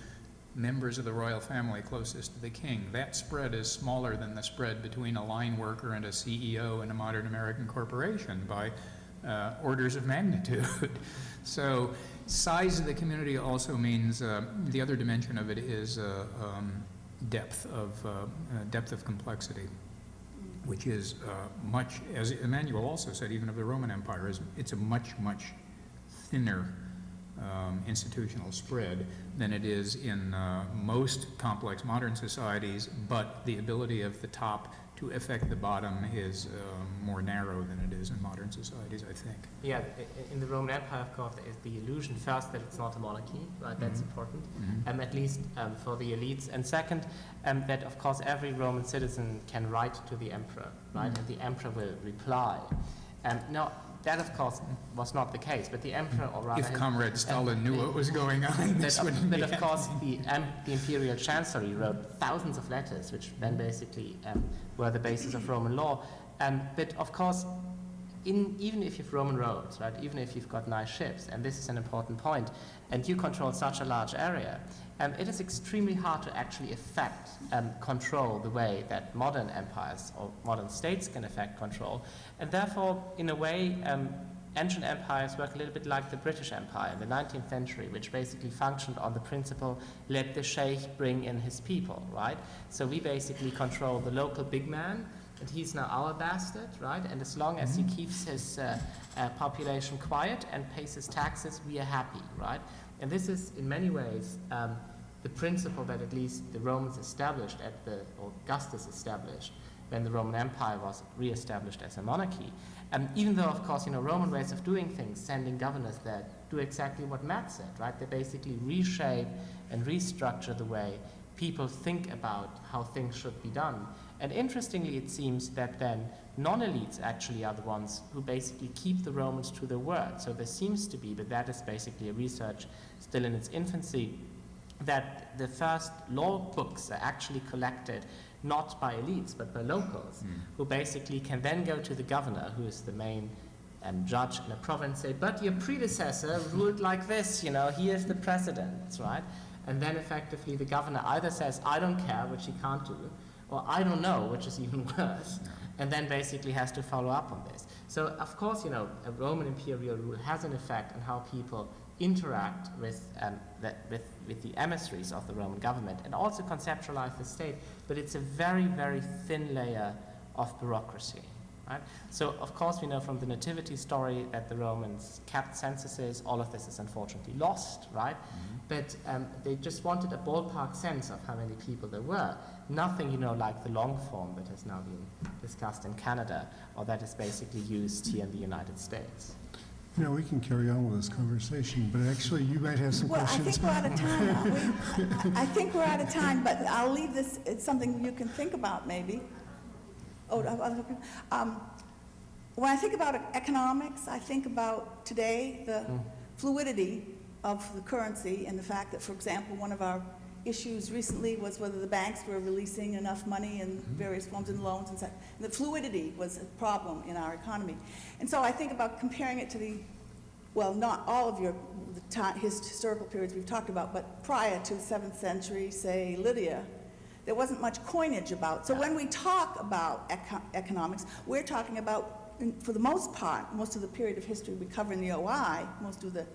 members of the royal family closest to the king. That spread is smaller than the spread between a line worker and a CEO in a modern American corporation by uh, orders of magnitude. [LAUGHS] so size of the community also means, uh, the other dimension of it is uh, um, depth of, uh, uh, depth of complexity, which is uh, much, as Emmanuel also said, even of the Roman Empire, is it's a much, much thinner um, institutional spread than it is in uh, most complex modern societies, but the ability of the top to affect the bottom is um, more narrow than it is in modern societies, I think. Yeah, in the Roman Empire, of course, there is the illusion first that it's not a monarchy, right? That's Mhm. important, Mhm. um, at least um, for the elites. And second, um, that of course every Roman citizen can write to the emperor, right? Mhm. And the emperor will reply. Um, now, that of course was not the case, but the emperor, or rather, If Comrade Stalin knew what was going on, that [LAUGHS] this of, wouldn't that of course the, um, the imperial chancellery wrote thousands of letters, which then basically um, were the basis of Roman law. Um, but of course, in, even if you've Roman roads, right, even if you've got nice ships, and this is an important point, and you control such a large area, um, it is extremely hard to actually affect um, control the way that modern empires or modern states can affect control. And therefore, in a way, um, ancient empires work a little bit like the British Empire in the 19th century, which basically functioned on the principle, let the sheikh bring in his people, right? So we basically control the local big man, and he's now our bastard, right? And as long as he keeps his uh, uh, population quiet and pays his taxes, we are happy, right? And this is, in many ways, um, the principle that at least the Romans established at the, Augustus established when the Roman Empire was re-established as a monarchy. And even though, of course, you know, Roman ways of doing things, sending governors there, do exactly what Matt said, right? They basically reshape and restructure the way people think about how things should be done. And interestingly, it seems that then non-elites actually are the ones who basically keep the Romans to their word. So there seems to be, but that is basically a research still in its infancy, that the first law books are actually collected not by elites but by locals, who basically can then go to the governor, who is the main um, judge in a province, say, but your predecessor ruled like this, you know, he is the precedent, right? And then effectively the governor either says, I don't care, which he can't do, or I don't know, which is [LAUGHS] even worse, and then basically has to follow up on this. So, of course, you know, a Roman imperial rule has an effect on how people interact with, um, the, with, with the emissaries of the Roman government and also conceptualize the state, but it's a very, very thin layer of bureaucracy. Right? So, of course, we know from the nativity story that the Romans kept censuses. All of this is unfortunately lost, right? But um, they just wanted a ballpark sense of how many people there were. Nothing, you know, like the long form that has now been discussed in Canada, or that is basically used here in the United States. You know, we can carry on with this conversation, but actually, you might have some Well, I questions. think we're out of time, aren't [LAUGHS] we? I think we're out of time, but I'll leave this, it's something you can think about, maybe. Oh, other people. Um, When I think about economics, I think about today, the fluidity of the currency and the fact that, for example, one of our issues recently was whether the banks were releasing enough money in mm-hmm. various forms and loans and such. And the fluidity was a problem in our economy. And so I think about comparing it to the well, not all of your historical periods we've talked about, but prior to the seventh century, say Lydia, there wasn't much coinage about. So when we talk about eco- economics, we're talking about, for the most part, most of the period of history we cover in the OI, most of the,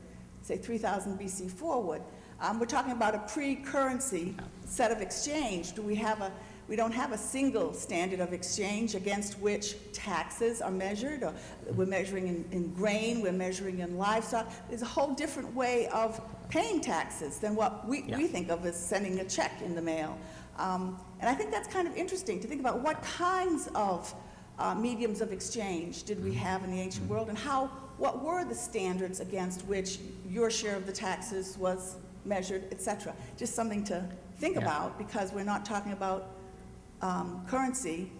say, 3000 BC forward, um, we're talking about a pre-currency set of exchange. Do we have a, we don't have a single standard of exchange against which taxes are measured, or we're measuring in, in grain, we're measuring in livestock. There's a whole different way of paying taxes than what we, Yeah. we think of as sending a check in the mail. Um, and I think that's kind of interesting to think about what kinds of uh, mediums of exchange did we have in the ancient world, and how, what were the standards against which your share of the taxes was measured, et cetera. Just something to think Yeah. about, because we're not talking about um, currency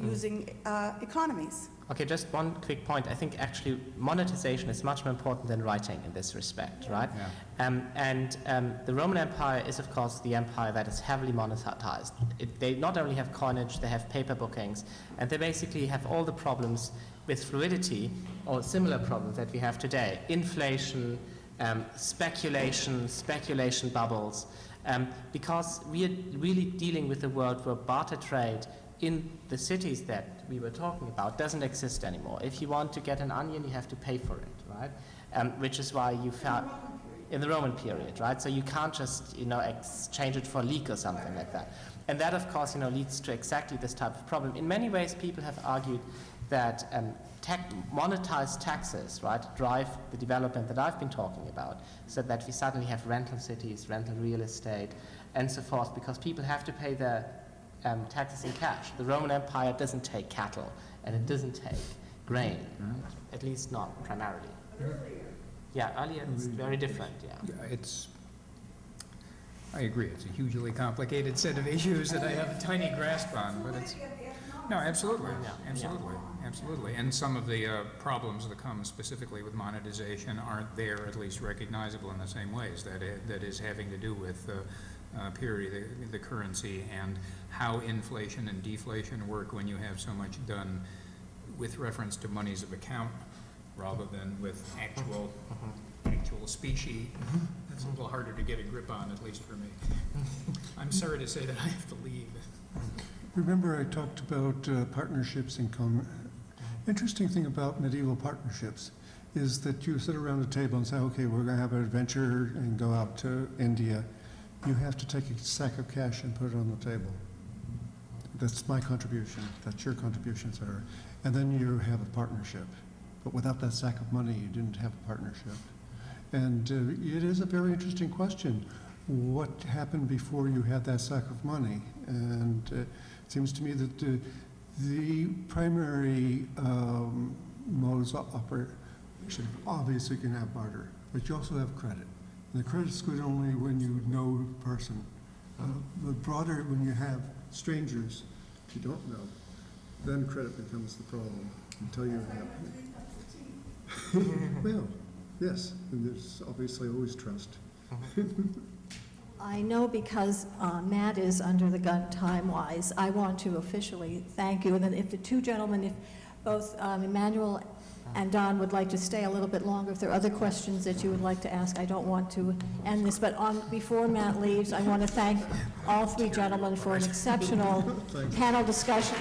using uh, economies. Okay, just one quick point. I think actually monetization is much more important than writing in this respect, right? Yeah. Um, and um, the Roman Empire is, of course, the empire that is heavily monetized. It, they not only have coinage, they have paper bookings, and they basically have all the problems with fluidity or similar problems that we have today. Inflation, um, speculation, speculation bubbles, um, because we are really dealing with a world where barter trade in the cities that we were talking about doesn't exist anymore. If you want to get an onion, you have to pay for it, right? Um, which is why you found in the Roman period, right? So you can't just you know exchange it for a leek or something like that. And that, of course, you know leads to exactly this type of problem. In many ways, people have argued that um, tech, monetized taxes, right, drive the development that I've been talking about, so that we suddenly have rental cities, rental real estate, and so forth, because people have to pay their um, taxes in cash. The Roman Empire doesn't take cattle, and it doesn't take grain, at least not primarily. Yeah, earlier it's very different, yeah. Yeah, It's, I agree, it's a hugely complicated set of issues that I have a tiny grasp on, but it's, no, absolutely, Yeah, yeah. absolutely, absolutely. And some of the uh, problems that come specifically with monetization aren't there, at least recognizable in the same ways. That i- that is having to do with the uh, purity the- the currency and how inflation and deflation work when you have so much done with reference to monies of account rather than with actual, actual specie. That's a little harder to get a grip on, at least for me. I'm sorry to say that I have to leave. Remember I talked about uh, partnerships in common. Interesting thing about medieval partnerships is that you sit around a table and say, okay, we're going to have an adventure and go out to India. You have to take a sack of cash and put it on the table. That's my contribution, that's your contribution, sir. And then you have a partnership. But without that sack of money, you didn't have a partnership. And uh, it is a very interesting question. What happened before you had that sack of money? And uh, it seems to me that uh, the primary um, modes of operation, obviously you can have barter, but you also have credit. And the credit's good only when you know the person. Uh, The broader, when you have strangers you don't know, then credit becomes the problem until you have. [LAUGHS] Well, yes, and there's obviously always trust. [LAUGHS] I know because uh, Matt is under the gun time-wise, I want to officially thank you. And then if the two gentlemen, if both um, Emmanuel and Don would like to stay a little bit longer, if there are other questions that you would like to ask, I don't want to end this. But on, before Matt leaves, I want to thank all three gentlemen for an exceptional panel discussion.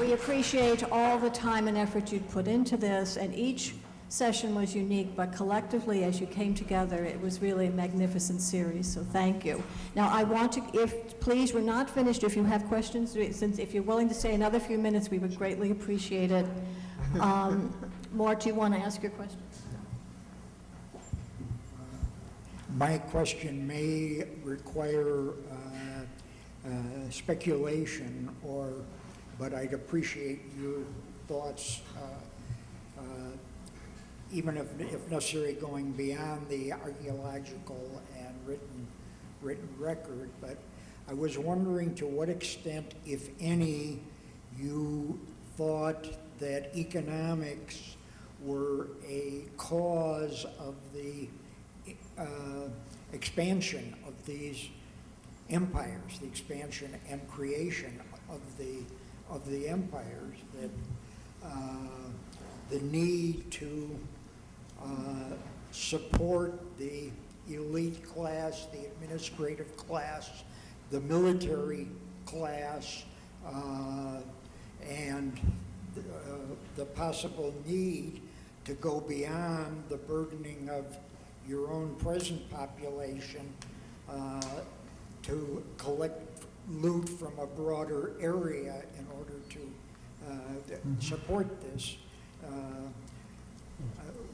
We appreciate all the time and effort you'd put into this, and each session was unique, but collectively, as you came together, it was really a magnificent series, so thank you. Now, I want to, if, please, we're not finished, if you have questions, since if you're willing to stay another few minutes, we would greatly appreciate it. Um, [LAUGHS] Mort, do you want to ask your question? My question may require uh, uh, speculation or, but I'd appreciate your thoughts, uh, uh, even if, if necessary, going beyond the archaeological and written, written record. But I was wondering to what extent, if any, you thought that economics were a cause of the uh, expansion of these empires, the expansion and creation of the, of the empires, that uh, the need to uh, support the elite class, the administrative class, the military class, uh, and uh, the possible need to go beyond the burdening of your own present population uh, to collect loot from a broader area in order to uh, th- support this. Uh,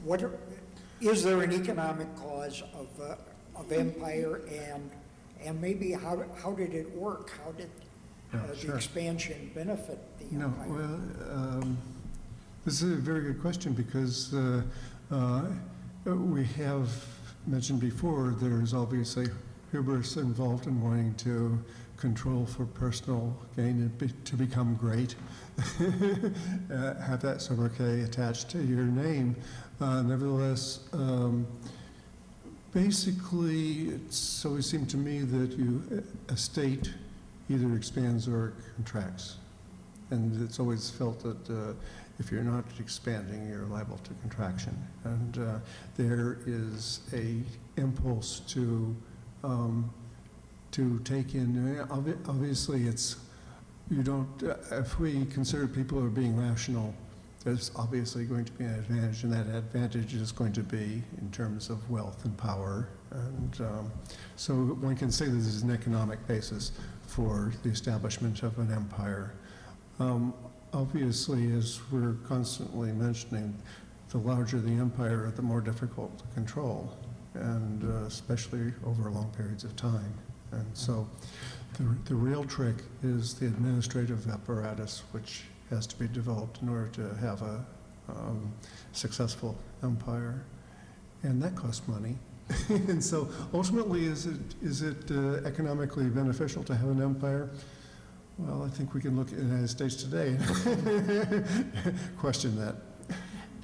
What, are- is there an economic cause of, uh, of empire and, and maybe how, how did it work? How did uh, the sure. expansion benefit the No, empire? well, um, this is a very good question because uh, uh, we have mentioned before, there's obviously hubris involved in wanting to control for personal gain and be- to become great. [LAUGHS] Uh, Have that sobriquet attached to your name. Uh, Nevertheless, um, basically, it's always seemed to me that you, a state either expands or contracts. And it's always felt that uh, if you're not expanding, you're liable to contraction. And uh, there is a impulse to, um, to take in, uh, obviously, it's, you don't, uh, if we consider people are being rational, there's obviously going to be an advantage, and that advantage is going to be in terms of wealth and power. And um, so one can say this is an economic basis for the establishment of an empire. Um, obviously, as we're constantly mentioning, the larger the empire, the more difficult to control, and uh, especially over long periods of time. And so the, the real trick is the administrative apparatus, which has to be developed in order to have a um, successful empire. And that costs money. [LAUGHS] and so ultimately, is it, is it uh, economically beneficial to have an empire? Well, I think we can look at the United States today and [LAUGHS] question that.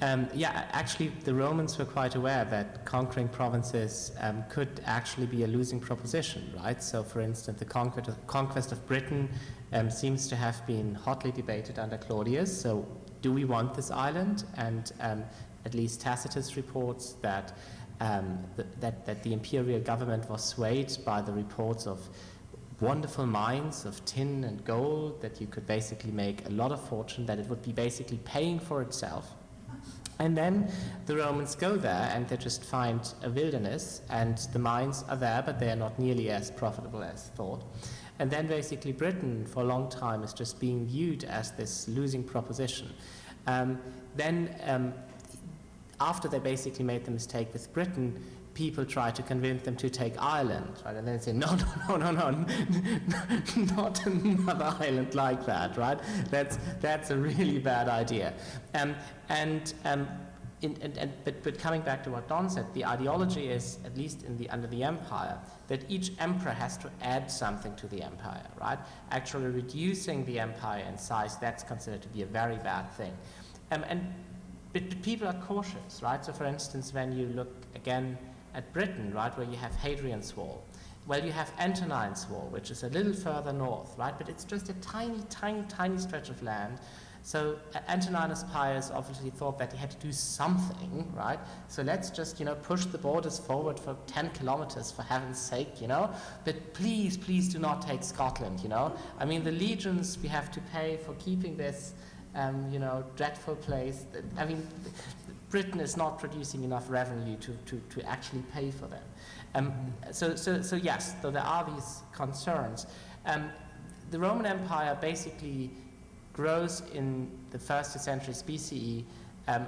Um, yeah, actually, the Romans were quite aware that conquering provinces um, could actually be a losing proposition, right? So, for instance, the conquest of, conquest of Britain um, seems to have been hotly debated under Claudius. So, do we want this island? And um, at least Tacitus reports that, um, th- that that the imperial government was swayed by the reports of wonderful mines of tin and gold that you could basically make a lot of fortune, that it would be basically paying for itself. And then the Romans go there and they just find a wilderness, and the mines are there, but they are not nearly as profitable as thought. And then basically Britain, for a long time, is just being viewed as this losing proposition. Um, then, um, after they basically made the mistake with Britain, people try to convince them to take Ireland, right? And then say, [LAUGHS] no, no, no, no, no, [LAUGHS] not another island like that, right? That's, that's a really bad idea. Um, and, um, in, and, and, but, but coming back to what Don said, the ideology is, at least in the, under the empire, that each emperor has to add something to the empire, right? Actually reducing the empire in size, that's considered to be a very bad thing. Um, and, but, but people are cautious, right? So for instance, when you look again at Britain, right, where you have Hadrian's Wall. Well, you have Antonine's Wall, which is a little further north, right, but it's just a tiny, tiny, tiny stretch of land. So uh, Antoninus Pius obviously thought that he had to do something, right? So let's just, you know, push the borders forward for 10 kilometers, for heaven's sake, you know? But please, please do not take Scotland, you know? I mean, the legions we have to pay for keeping this, um, you know, dreadful place. I mean, Britain is not producing enough revenue to, to, to actually pay for them. Um, so, so, so yes, so there are these concerns. Um, the Roman Empire basically grows in the first two centuries BCE um,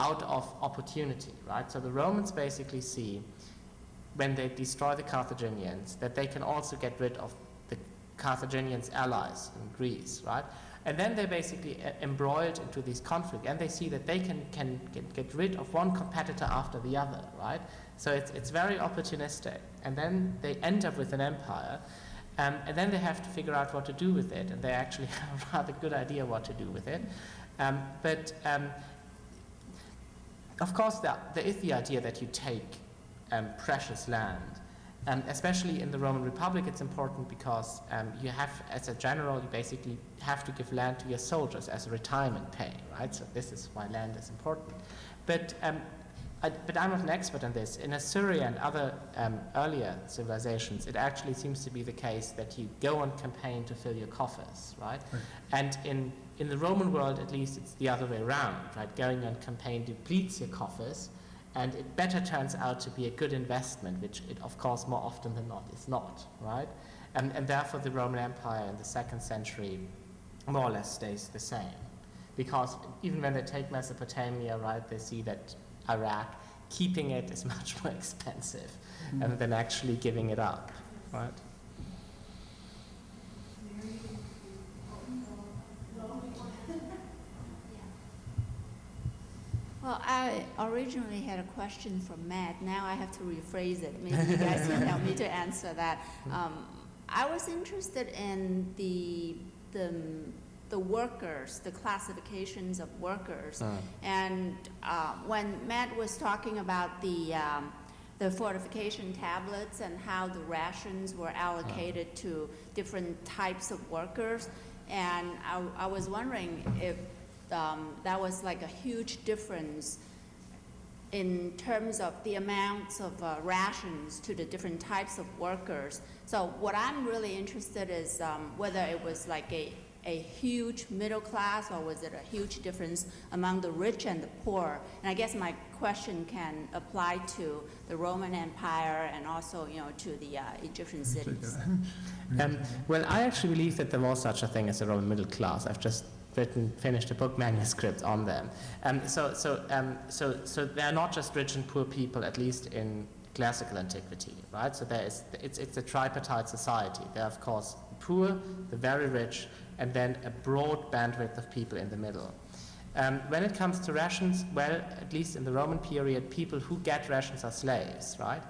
out of opportunity, right? So the Romans basically see, when they destroy the Carthaginians, that they can also get rid of the Carthaginians' allies in Greece, right? And then they're basically embroiled into this conflict, and they see that they can, can get, get rid of one competitor after the other, right? So it's, it's very opportunistic. And then they end up with an empire, um, and then they have to figure out what to do with it, and they actually [LAUGHS] have a rather good idea what to do with it. Um, but um, of course, there, there is the idea that you take um, precious land um, especially in the Roman Republic, it's important because um, you have, as a general, you basically have to give land to your soldiers as a retirement pay, right? So this is why land is important. But, um, I, but I'm not an expert on this. In Assyria and other um, earlier civilizations, it actually seems to be the case that you go on campaign to fill your coffers, right? Right. And in, in the Roman world, at least, it's the other way around, right? Going on campaign depletes your coffers, and it better turns out to be a good investment, which it, of course, more often than not is not, right? And, and therefore, the Roman Empire in the second century more or less stays the same. Because even when they take Mesopotamia, right, they see that Iraq, keeping it is [LAUGHS] much more expensive mm. than actually giving it up, right? Well, I originally had a question for Matt. Now I have to rephrase it. Maybe you guys can help me to answer that. Um, I was interested in the, the, the workers, the classifications of workers. Uh. And uh, when Matt was talking about the, um, the fortification tablets and how the rations were allocated to different types of workers, and I, I was wondering if um, that was like a huge difference in terms of the amounts of uh, rations to the different types of workers. So what I'm really interested is um, whether it was like a, a huge middle class or was it a huge difference among the rich and the poor? And I guess my question can apply to the Roman Empire and also, you know, to the uh, Egyptian cities. [LAUGHS] Um, well, I actually believe that there was such a thing as a Roman middle class. I've just written, finished a book manuscript on them. Um, so, so, um, so, so they're not just rich and poor people, at least in classical antiquity, right? So there is, it's, it's a tripartite society. There are, of course, the poor, the very rich, and then a broad bandwidth of people in the middle. Um, when it comes to rations, well, at least in the Roman period, people who get rations are slaves, right?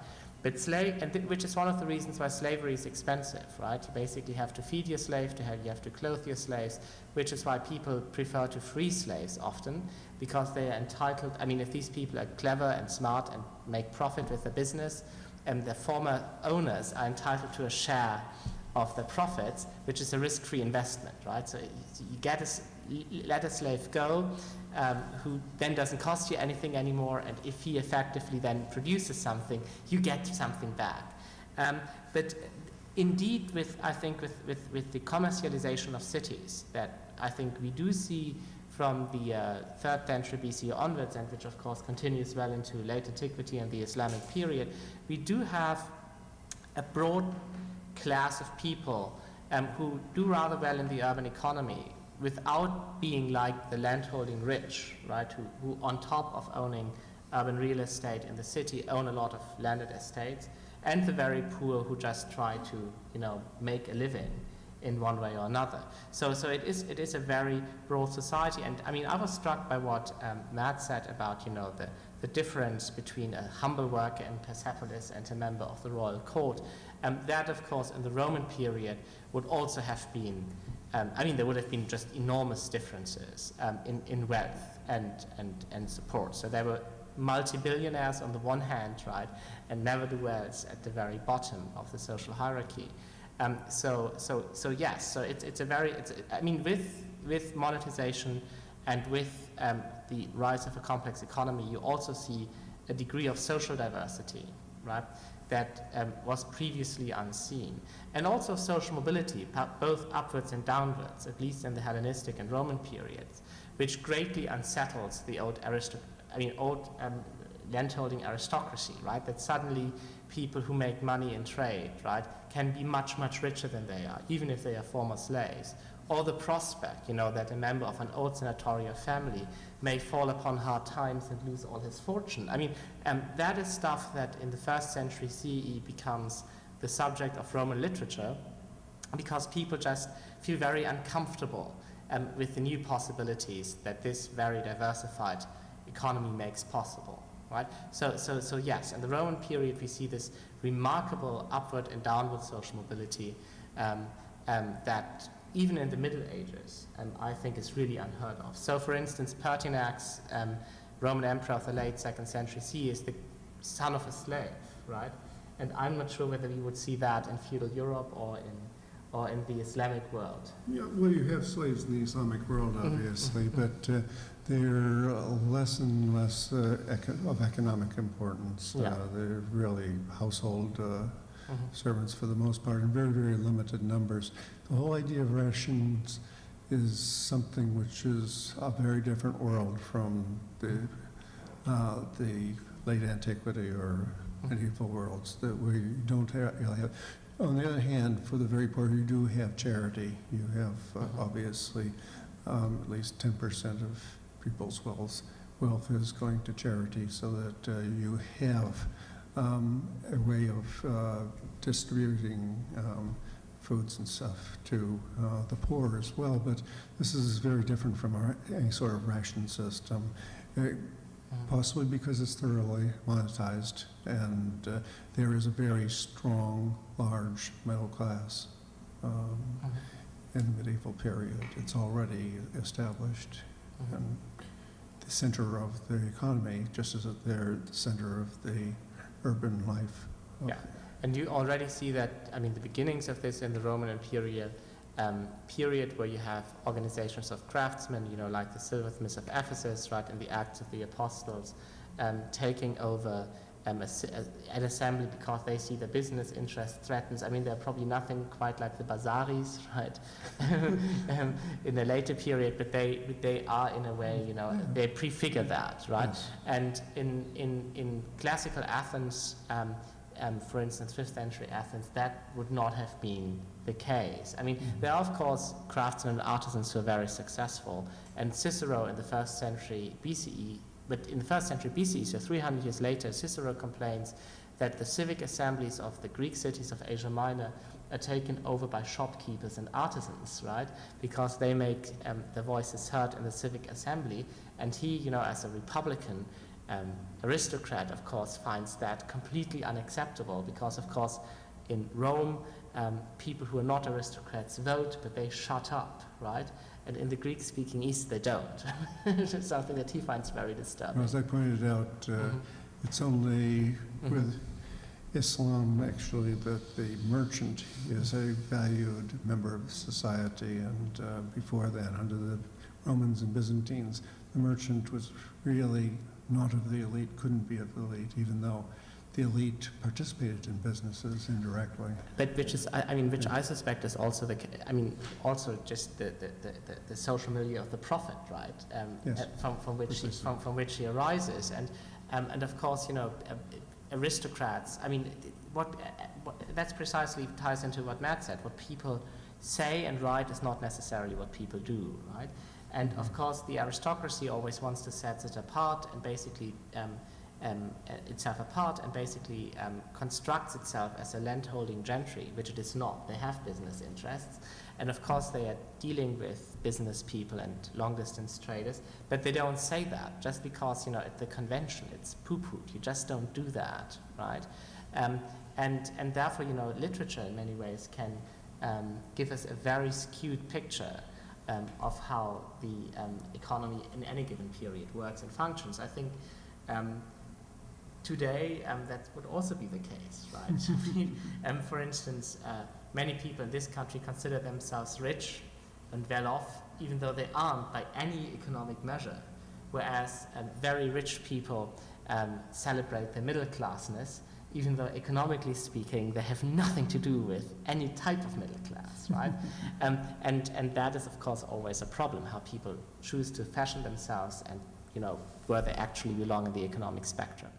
But slave, and th- which is one of the reasons why slavery is expensive, right? You basically have to feed your slave, to have, you have to clothe your slaves, which is why people prefer to free slaves often, because they are entitled. I mean, if these people are clever and smart and make profit with the business, and the former owners are entitled to a share of the profits, which is a risk-free investment, right? So you get a, let a slave go, um, who then doesn't cost you anything anymore, and if he effectively then produces something, you get something back. Um, but indeed, with I think with, with, with the commercialization of cities, that I think we do see from the uh, third century BC onwards, and which of course continues well into late antiquity and the Islamic period, we do have a broad class of people um, who do rather well in the urban economy without being like the landholding rich, right, who, who on top of owning urban real estate in the city own a lot of landed estates, and the very poor who just try to, you know, make a living in one way or another. So, so it is, it is a very broad society, and I mean, I was struck by what um, Matt said about, you know, the, the difference between a humble worker in Persepolis and a member of the royal court. Um, that, of course, in the Roman period would also have been, um, I mean, there would have been just enormous differences um, in, in wealth and, and, and support. So there were multi-billionaires on the one hand, right, and never-do-wells at the very bottom of the social hierarchy. Um, so, so, so yes, so it's, it's a very, it's, I mean, with, with monetization and with um, the rise of a complex economy, you also see a degree of social diversity, right, that um, was previously unseen. And also social mobility, both upwards and downwards, at least in the Hellenistic and Roman periods, which greatly unsettles the old I mean, old um, landholding aristocracy, right? That suddenly people who make money in trade, right, can be much, much richer than they are, even if they are former slaves. Or the prospect, you know, that a member of an old senatorial family may fall upon hard times and lose all his fortune. I mean, um, that is stuff that in the first century CE becomes the subject of Roman literature because people just feel very uncomfortable um, with the new possibilities that this very diversified economy makes possible. Right? So, so, so yes, in the Roman period we see this remarkable upward and downward social mobility um, um, that even in the Middle Ages um, I think is really unheard of. So for instance, Pertinax, um, Roman emperor of the late second century CE, is the son of a slave, right? And I'm not sure whether you would see that in feudal Europe or in, or in the Islamic world. Yeah, well, you have slaves in the Islamic world, Mhm, obviously, mhm, but uh, they're uh, less and less uh, eco- of economic importance. Yeah. Uh, They're really household uh, Mhm. servants for the most part, in very, very limited numbers. The whole idea of rations is something which is a very different world from the, uh, the late antiquity or medieval worlds that we don't have. On the other hand, for the very poor, you do have charity. You have, uh, Mhm. obviously, um, at least ten percent of people's wealth, wealth is going to charity, so that uh, you have um, a way of uh, distributing um, foods and stuff to uh, the poor as well. But this is very different from our, any sort of ration system, uh, Mhm. possibly because it's thoroughly monetized, and uh, there is a very strong, large middle class um, Mhm. in the medieval period. It's already established Mhm. and the center of the economy, just as they're the center of the urban life. of- Yeah. And you already see that, I mean, the beginnings of this in the Roman Imperial um, period where you have organizations of craftsmen, you know, like the silversmiths of Ephesus, right, and the Acts of the Apostles, um, taking over um, a, a- an assembly because they see the business interest threatens. I mean, they're probably nothing quite like the bazaris, [LAUGHS] right, [LAUGHS] um, in the later period, but they, but they are in a way, you know, they prefigure that, right? Yes. And in, in, in classical Athens, um, for instance, 5th century Athens, that would not have been the case. I mean, there are, of course, craftsmen and artisans who are very successful, and Cicero in the first century BCE, but in the first century BCE, so 300 years later, Cicero complains that the civic assemblies of the Greek cities of Asia Minor are taken over by shopkeepers and artisans, right? Because they make um, their voices heard in the civic assembly, and he, you know, as a Republican um, aristocrat, of course, finds that completely unacceptable because, of course, in Rome, um, people who are not aristocrats vote, but they shut up, right? And in the Greek-speaking East, they don't. it's [LAUGHS] something that he finds very disturbing. As I pointed out, uh, Mhm. it's only Mhm. with Islam, actually, that the merchant is a valued member of society, and uh, before that, under the Romans and Byzantines, the merchant was really not of the elite, couldn't be of the elite, even though the elite participated in businesses indirectly. But which is, I, I mean, which I suspect is also the, I mean, also just the, the, the, the, the social milieu of the prophet, right? Um, Yes. uh, From, from which he, from, from which he arises, and, um, and of course, you know, uh, aristocrats. I mean, what, uh, what that's precisely ties into what Matt said. What people say and write is not necessarily what people do, right? And of course, the aristocracy always wants to set it apart and basically um, um, uh, itself apart and basically um, constructs itself as a landholding gentry, which it is not. They have business interests, and of course they are dealing with business people and long-distance traders, but they don't say that just because you know at the convention it's poo-pooed. You just don't do that, right? Um, and and therefore you know literature in many ways can um, give us a very skewed picture um, of how the um, economy in any given period works and functions. I think um, today um, that would also be the case, right? [LAUGHS] Um, for instance, uh, many people in this country consider themselves rich and well off, even though they aren't by any economic measure, whereas very rich people celebrate their middle classness, even though economically speaking, they have nothing to do with any type of middle class, [LAUGHS] right? um, and, and that is, of course, always a problem, how people choose to fashion themselves and, you know, where they actually belong in the economic spectrum.